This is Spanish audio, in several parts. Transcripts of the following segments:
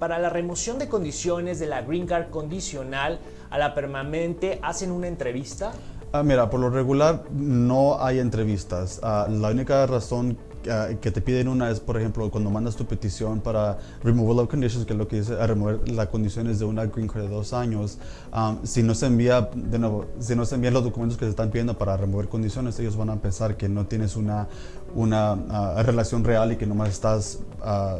para la remoción de condiciones de la Green Card condicional a la permanente, ¿hacen una entrevista? Ah, mira, por lo regular no hay entrevistas. Ah, la única razón ah, que te piden una es, por ejemplo, cuando mandas tu petición para removal of conditions, que es lo que dice remover las condiciones de una green card de dos años. um, si no se envía, de nuevo, si no se envían los documentos que se están pidiendo para remover condiciones, ellos van a pensar que no tienes una, una ah, relación real y que nomás estás...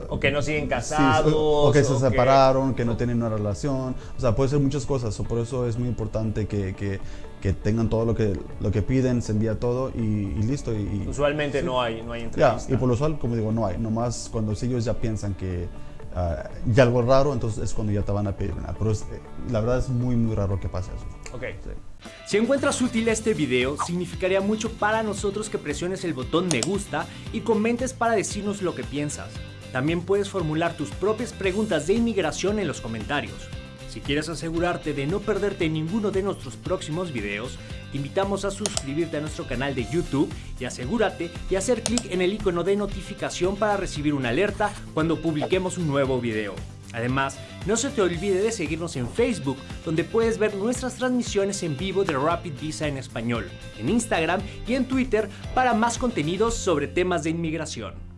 O que no siguen Sí, casados. o, o que se o separaron, que no tienen una relación. O sea, puede ser muchas cosas. o por eso es muy importante que, que, que tengan todo lo que, lo que piden, se envía todo y, y listo. Y, Usualmente no hay, no hay entrevista. y por lo usual, como digo, no hay. Nomás cuando ellos ya piensan que ah, ya algo raro, entonces es cuando ya te van a pedir una. Pero eh, la verdad es muy, muy raro que pase eso. Ok. Si encuentras útil este video, significaría mucho para nosotros que presiones el botón me gusta y comentes para decirnos lo que piensas. También puedes formular tus propias preguntas de inmigración en los comentarios. Si quieres asegurarte de no perderte ninguno de nuestros próximos videos, te invitamos a suscribirte a nuestro canal de YouTube y asegúrate de hacer clic en el icono de notificación para recibir una alerta cuando publiquemos un nuevo video. Además, no se te olvide de seguirnos en Facebook, donde puedes ver nuestras transmisiones en vivo de Rapid Visa en español, en Instagram y en Twitter para más contenidos sobre temas de inmigración.